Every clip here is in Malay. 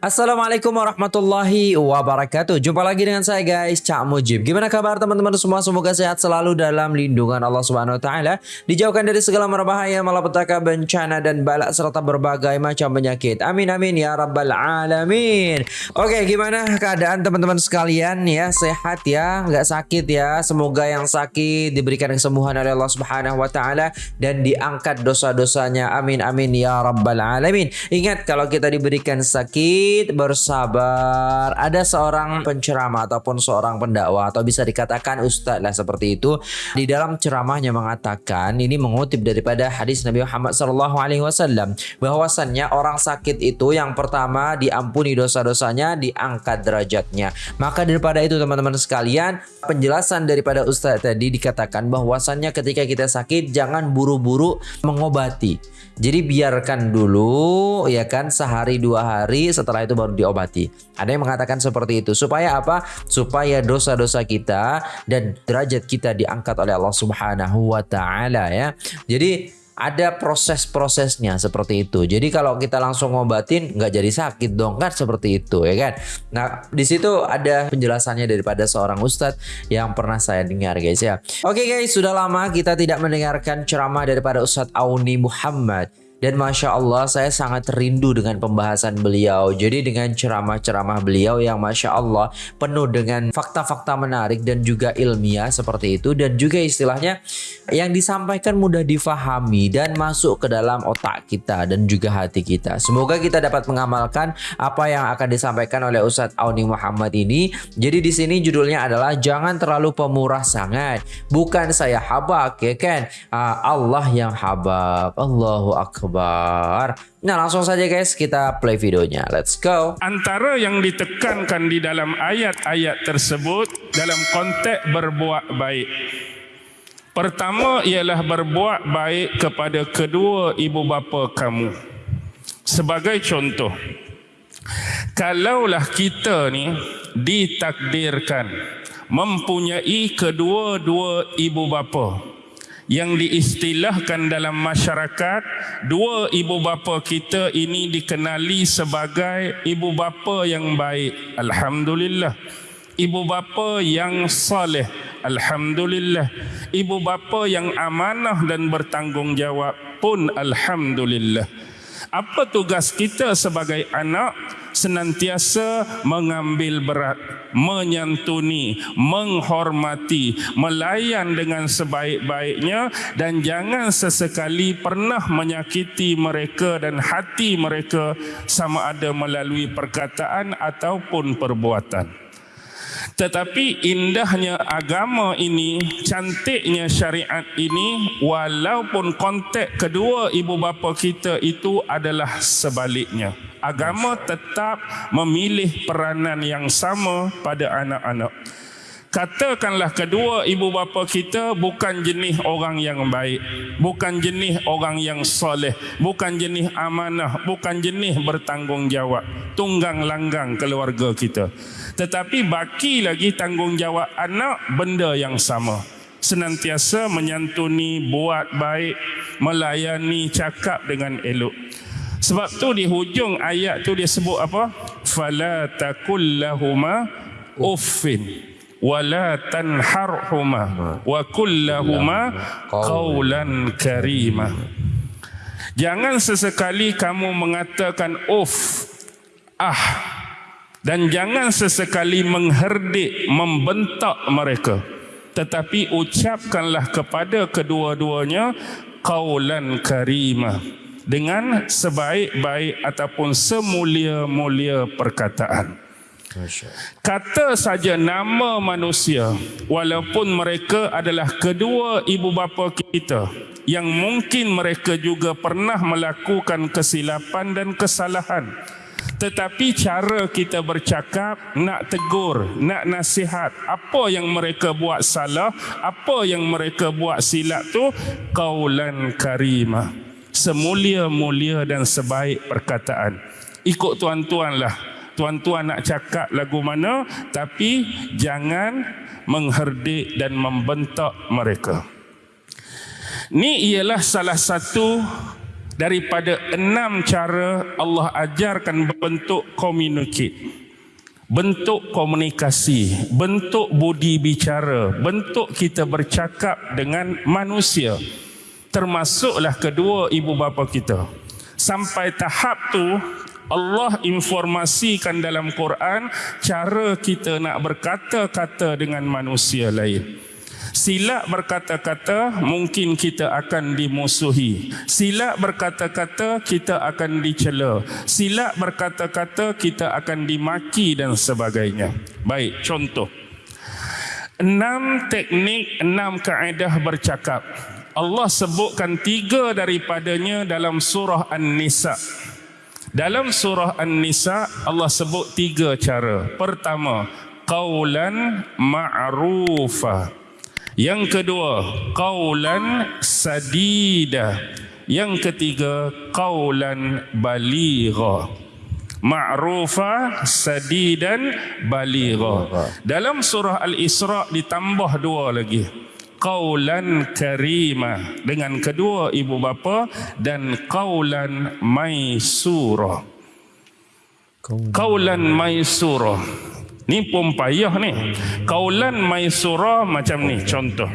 Assalamualaikum warahmatullahi wabarakatuh. Jumpa lagi dengan saya guys Cak Mujib. Gimana kabar teman-teman semua? Semoga sehat selalu dalam lindungan Allah Subhanahu Wa Taala. Dijauhkan dari segala merbahaya Malapetaka bencana dan balak Serta berbagai macam penyakit. Amin amin ya rabbal alamin. Oke gimana keadaan teman-teman sekalian? Ya Sehat ya. Gak sakit ya. Semoga yang sakit diberikan kesembuhan oleh Allah Subhanahu Wa Taala Dan diangkat dosa-dosanya. Amin amin ya rabbal alamin. Ingat kalau kita diberikan sakit bersabar. Ada seorang penceramah ataupun seorang pendakwa atau bisa dikatakan ustaz lah seperti itu di dalam ceramahnya mengatakan ini mengutip daripada hadis Nabi Muhammad wasallam bahwasannya orang sakit itu yang pertama diampuni dosa-dosanya, diangkat derajatnya. Maka daripada itu teman-teman sekalian, penjelasan daripada ustaz tadi dikatakan bahwasannya ketika kita sakit jangan buru-buru mengobati. Jadi biarkan dulu ya kan sehari dua hari setelah itu baru diobati. Ada yang mengatakan seperti itu supaya apa? Supaya dosa-dosa kita dan derajat kita diangkat oleh Allah Subhanahu wa taala ya. Jadi ada proses-prosesnya seperti itu. Jadi kalau kita langsung ngobatin nggak jadi sakit dong kan seperti itu ya kan. Nah di situ ada penjelasannya daripada seorang ustadz yang pernah saya dengar guys ya. Oke guys sudah lama kita tidak mendengarkan ceramah daripada Ustadz Auni Muhammad. Dan Masya Allah saya sangat rindu dengan pembahasan beliau. Jadi dengan ceramah-ceramah beliau yang Masya Allah penuh dengan fakta-fakta menarik dan juga ilmiah seperti itu. Dan juga istilahnya yang disampaikan mudah difahami dan masuk ke dalam otak kita dan juga hati kita. Semoga kita dapat mengamalkan apa yang akan disampaikan oleh Ustadz Auni Muhammad ini. Jadi di sini judulnya adalah jangan terlalu pemurah sangat. Bukan saya habak ya kan. Ah, Allah yang habak. Allahu Akbar. Akbar. Nah langsung saja guys kita play videonya. Let's go. Antara yang ditekankan di dalam ayat-ayat tersebut dalam konteks berbuat baik. Pertama ialah berbuat baik kepada kedua ibu bapa kamu. Sebagai contoh, kalaulah kita ni ditakdirkan mempunyai kedua-dua ibu bapa yang diistilahkan dalam masyarakat dua ibu bapa kita ini dikenali sebagai ibu bapa yang baik. Alhamdulillah. Ibu bapa yang soleh alhamdulillah. Ibu bapa yang amanah dan bertanggungjawab pun alhamdulillah. Apa tugas kita sebagai anak senantiasa mengambil berat menyantuni menghormati melayan dengan sebaik-baiknya dan jangan sesekali pernah menyakiti mereka dan hati mereka sama ada melalui perkataan ataupun perbuatan tetapi indahnya agama ini, cantiknya syariat ini, walaupun konteks kedua ibu bapa kita itu adalah sebaliknya. Agama tetap memilih peranan yang sama pada anak-anak. Katakanlah kedua ibu bapa kita bukan jenis orang yang baik, bukan jenis orang yang soleh, bukan jenis amanah, bukan jenis bertanggungjawab, tunggang langgang keluarga kita. Tetapi baki lagi tanggungjawab anak benda yang sama. Senantiasa menyantuni, buat baik, melayani, cakap dengan elok. Sebab tu di hujung ayat tu dia sebut apa? Fala takullahuma uffin wala tanharhuma wa kullahuma qawlan karima. Jangan sesekali kamu mengatakan uff ah dan jangan sesekali mengherdik membentak mereka. Tetapi ucapkanlah kepada kedua-duanya qawlan karima dengan sebaik-baik ataupun semulia-mulia perkataan Kata saja nama manusia walaupun mereka adalah kedua ibu bapa kita yang mungkin mereka juga pernah melakukan kesilapan dan kesalahan. Tetapi cara kita bercakap nak tegur nak nasihat apa yang mereka buat salah apa yang mereka buat silap tu qaulan karimah. Semulia-mulia dan sebaik perkataan. Ikut tuan-tuanlah tuan-tuan nak cakap lagu mana tapi jangan mengherdik dan membentak mereka. Ni ialah salah satu daripada enam cara Allah ajarkan bentuk communicate bentuk komunikasi bentuk budi bicara bentuk kita bercakap dengan manusia. Termasuklah kedua ibu bapa kita. Sampai tahap tu Allah informasikan dalam Quran cara kita nak berkata-kata dengan manusia lain. Silap berkata-kata mungkin kita akan dimusuhi. Silap berkata-kata kita akan dicela. Silap berkata-kata kita akan dimaki dan sebagainya. Baik, contoh. Enam teknik, enam kaedah bercakap. Allah sebutkan tiga daripadanya dalam surah An-Nisa. Dalam surah An-Nisa Allah sebut tiga cara. Pertama, qaulan ma'rufa. Yang kedua, qaulan sadida. Yang ketiga, qaulan baligha. Ma'rufa, sadidan, baligha. Dalam surah Al-Isra ditambah dua lagi qaulan karima. Dengan kedua ibu bapa dan qaulan maisura. Qaulan maisura. Ni pun payah ni. Qaulan maisura macam ni contoh.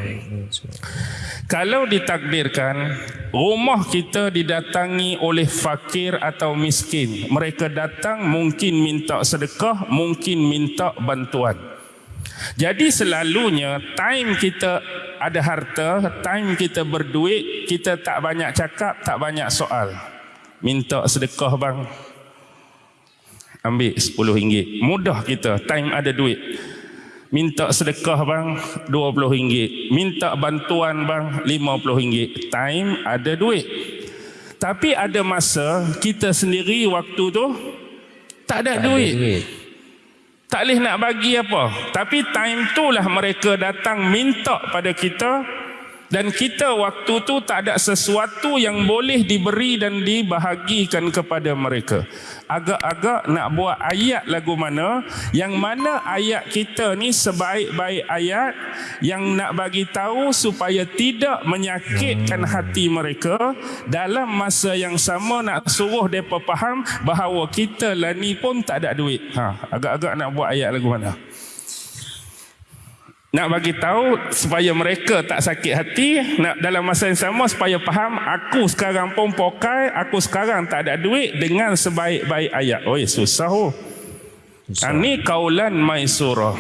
Kalau ditakdirkan rumah kita didatangi oleh fakir atau miskin. Mereka datang mungkin minta sedekah mungkin minta bantuan. Jadi selalunya time kita ada harta, time kita berduit, kita tak banyak cakap, tak banyak soal. Minta sedekah bang. Ambil 10 ringgit. Mudah kita, time ada duit. Minta sedekah bang, 20 ringgit. Minta bantuan bang, 50 ringgit. Time ada duit. Tapi ada masa kita sendiri waktu tu tak ada tak duit. Ada duit. Tak boleh nak bagi apa. Tapi time tu lah mereka datang minta pada kita dan kita waktu tu tak ada sesuatu yang boleh diberi dan dibahagikan kepada mereka. Agak-agak nak buat ayat lagu mana yang mana ayat kita ni sebaik-baik ayat yang nak bagi tahu supaya tidak menyakitkan hati mereka dalam masa yang sama nak suruh mereka faham bahawa kita lah ni pun tak ada duit. Ha, agak-agak nak buat ayat lagu mana? Nak bagi tahu supaya mereka tak sakit hati nak dalam masa yang sama supaya faham aku sekarang pun pokai aku sekarang tak ada duit dengan sebaik-baik ayat oi susah oh susah. ini kaulan maisurah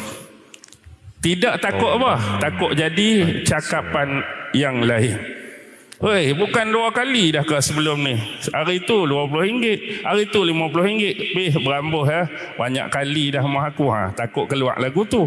tidak takut oh. apa takut jadi cakapan yang lain Hei, bukan dua kali dah ke sebelum ni. Hari tu RM20, hari tu RM50. Bih berambuh ya. Banyak kali dah mah aku ha. Takut keluar lagu tu.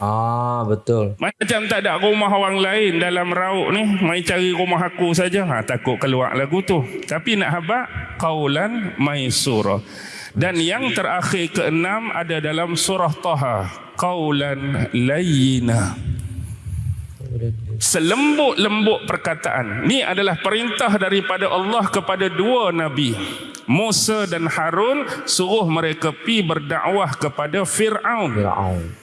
Ah betul. Macam tak ada rumah orang lain dalam rauk ni, mai cari rumah aku saja. Ha takut keluar lagu tu. Tapi nak habaq qaulan maisura. Dan yang terakhir keenam ada dalam surah Taha, qaulan layyina. Selembut-lembut perkataan. Ni adalah perintah daripada Allah kepada dua nabi. Musa dan Harun suruh mereka pi berdakwah kepada Firaun. Firaun.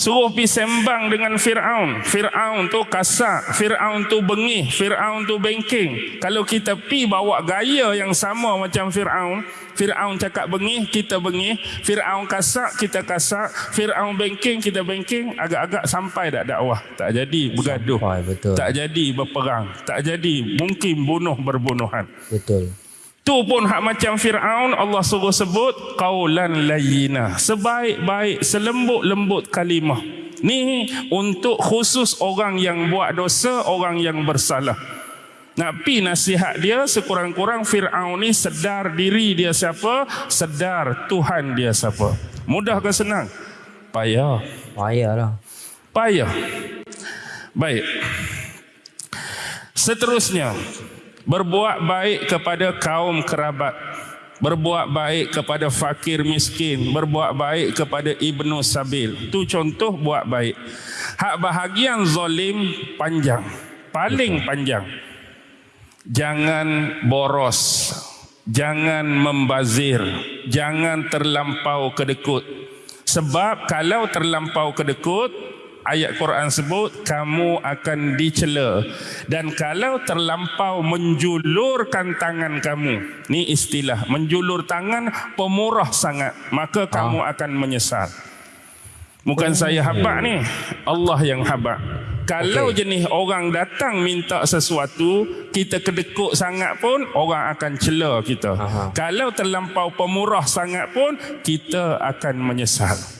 Suruh pergi sembang dengan Fir'aun. Fir'aun tu kasar. Fir'aun tu bengih. Fir'aun tu bengking. Kalau kita pi bawa gaya yang sama macam Fir'aun. Fir'aun cakap bengih, kita bengih. Fir'aun kasar, kita kasar. Fir'aun bengking, kita bengking. Agak-agak sampai tak dakwah. Tak jadi bergaduh. Sampai, betul. Tak jadi berperang. Tak jadi mungkin bunuh berbunuhan. Betul. Tu pun hak macam Fir'aun Allah suruh sebut qaulan layyina. Sebaik-baik selembut-lembut kalimah. Ni untuk khusus orang yang buat dosa, orang yang bersalah. Nak pi nasihat dia sekurang-kurang Fir'aun ni sedar diri dia siapa, sedar Tuhan dia siapa. Mudah ke senang? Payah. Payah lah. Payah. Baik. Seterusnya, berbuat baik kepada kaum kerabat. Berbuat baik kepada fakir miskin. Berbuat baik kepada ibnu sabil. Tu contoh buat baik. Hak bahagian zalim panjang. Paling panjang. Jangan boros. Jangan membazir. Jangan terlampau kedekut. Sebab kalau terlampau kedekut ayat Quran sebut kamu akan dicela dan kalau terlampau menjulurkan tangan kamu ni istilah menjulur tangan pemurah sangat maka kamu akan menyesal bukan saya habaq ni Allah yang habaq kalau okay. jenis orang datang minta sesuatu, kita kedekut sangat pun orang akan cela kita. Aha. Kalau terlampau pemurah sangat pun kita akan menyesal.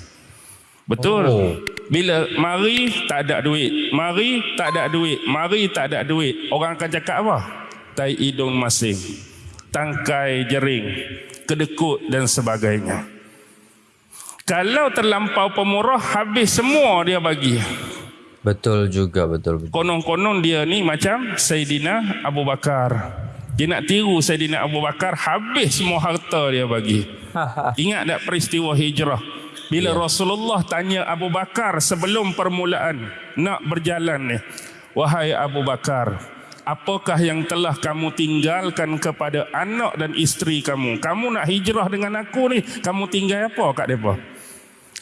Betul. Oh. Bila mari tak ada duit, mari tak ada duit, mari tak ada duit, orang akan cakap apa? Tai hidung masing, tangkai jering, kedekut dan sebagainya. Kalau terlampau pemurah habis semua dia bagi. Betul juga betul. Konon-konon dia ni macam Sayyidina Abu Bakar. Dia nak tiru Sayyidina Abu Bakar habis semua harta dia bagi. Ingat tak peristiwa hijrah? Bila ya. Rasulullah tanya Abu Bakar sebelum permulaan nak berjalan ni. Wahai Abu Bakar, apakah yang telah kamu tinggalkan kepada anak dan isteri kamu? Kamu nak hijrah dengan aku ni, kamu tinggal apa kat depa?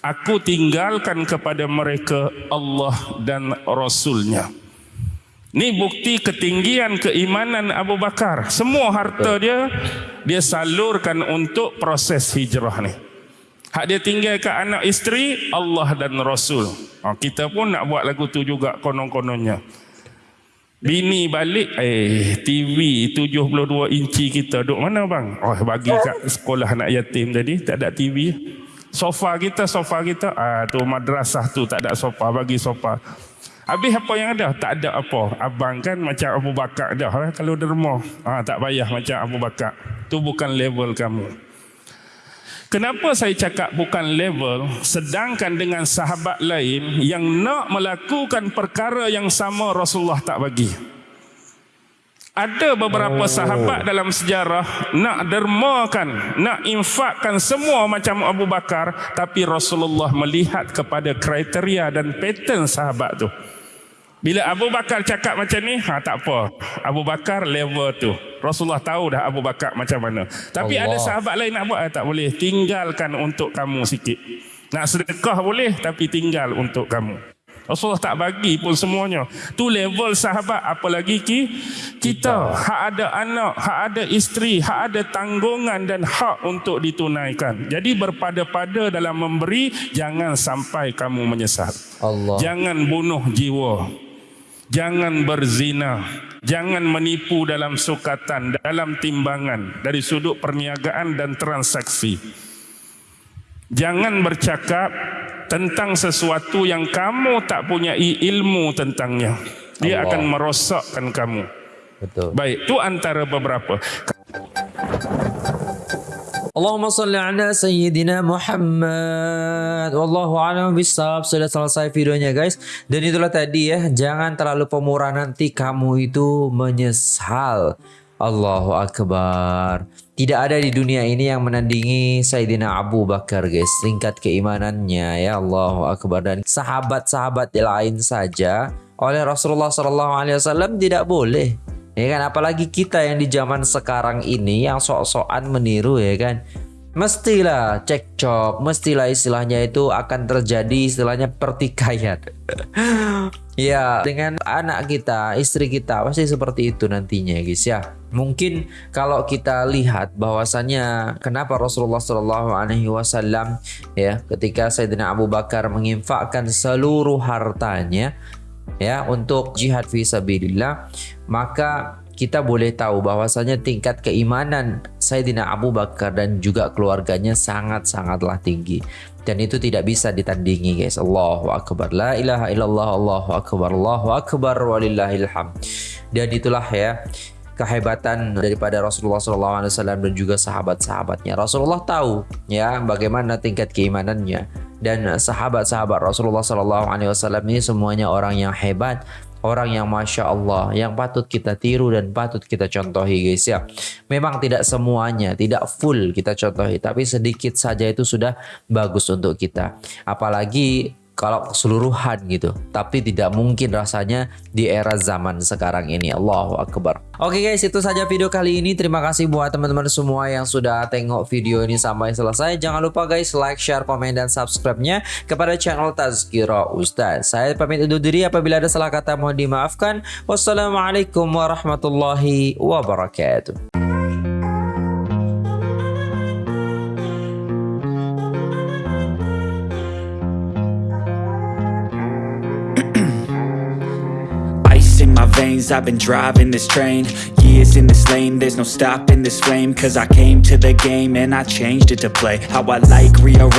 Aku tinggalkan kepada mereka Allah dan Rasulnya. Ini bukti ketinggian keimanan Abu Bakar. Semua harta dia, dia salurkan untuk proses hijrah ni. Hak dia tinggalkan anak isteri, Allah dan Rasul. Ha, kita pun nak buat lagu tu juga konon-kononnya. Bini balik, eh TV 72 inci kita duduk mana bang? Oh bagi kat sekolah anak yatim tadi, tak ada TV. Sofa kita, sofa kita, ah tu madrasah tu tak ada sofa, bagi sofa. Habis apa yang ada? Tak ada apa. Abang kan macam Abu Bakar dah eh, kalau derma. Ah tak payah macam Abu Bakar. Tu bukan level kamu. Kenapa saya cakap bukan level sedangkan dengan sahabat lain yang nak melakukan perkara yang sama Rasulullah tak bagi ada beberapa oh. sahabat dalam sejarah nak dermakan, nak infakkan semua macam Abu Bakar tapi Rasulullah melihat kepada kriteria dan pattern sahabat tu. Bila Abu Bakar cakap macam ni, ha tak apa. Abu Bakar level tu. Rasulullah tahu dah Abu Bakar macam mana. Tapi Allah. ada sahabat lain nak buat, eh, tak boleh. Tinggalkan untuk kamu sikit. Nak sedekah boleh tapi tinggal untuk kamu. Rasulullah tak bagi pun semuanya. Tu level sahabat apalagi ki kita hak ada anak, hak ada isteri, hak ada tanggungan dan hak untuk ditunaikan. Jadi berpada-pada dalam memberi jangan sampai kamu menyesal. Allah. Jangan bunuh jiwa. Jangan berzina, jangan menipu dalam sukatan, dalam timbangan dari sudut perniagaan dan transaksi. Jangan bercakap tentang sesuatu yang kamu tak punya ilmu tentangnya. Dia Allah. akan merosakkan kamu. Betul. Baik, itu antara beberapa. Allahumma salli ala Sayyidina Muhammad. Wallahu a'lam bisawab Sudah selesai videonya guys. Dan itulah tadi ya. Jangan terlalu pemurah nanti kamu itu menyesal. Allahu Akbar. Tidak ada di dunia ini yang menandingi Sayyidina Abu Bakar guys. Tingkat keimanannya ya. Allahu Akbar. Dan sahabat-sahabat lain saja oleh Rasulullah SAW tidak boleh ya kan apalagi kita yang di zaman sekarang ini yang sok-sokan meniru ya kan mestilah cekcok, mestilah istilahnya itu akan terjadi istilahnya pertikaian. ya, dengan anak kita, istri kita pasti seperti itu nantinya, guys ya. Mungkin kalau kita lihat bahwasannya kenapa Rasulullah Shallallahu Alaihi Wasallam ya ketika Sayyidina Abu Bakar menginfakkan seluruh hartanya ya untuk jihad fi sabilillah maka kita boleh tahu bahwasanya tingkat keimanan Sayyidina Abu Bakar dan juga keluarganya sangat-sangatlah tinggi. Dan itu tidak bisa ditandingi guys. Allahu Akbar. La ilaha illallah Allahu Akbar. Allahu Akbar. Walillahil hamd dan itulah ya kehebatan daripada Rasulullah SAW dan juga sahabat-sahabatnya. Rasulullah tahu ya bagaimana tingkat keimanannya. Dan sahabat-sahabat Rasulullah SAW ini semuanya orang yang hebat orang yang masya Allah yang patut kita tiru dan patut kita contohi guys ya. Memang tidak semuanya tidak full kita contohi tapi sedikit saja itu sudah bagus untuk kita. Apalagi kalau keseluruhan gitu. Tapi tidak mungkin rasanya di era zaman sekarang ini. Allahu Akbar. Oke guys, itu saja video kali ini. Terima kasih buat teman-teman semua yang sudah tengok video ini sampai selesai. Jangan lupa guys like, share, komen, dan subscribe-nya kepada channel Tazkira Ustaz. Saya pamit undur diri apabila ada salah kata mohon dimaafkan. Wassalamualaikum warahmatullahi wabarakatuh. I've been driving this train Years in this lane, there's no stopping this flame Cause I came to the game and I changed it to play How I like, rearrange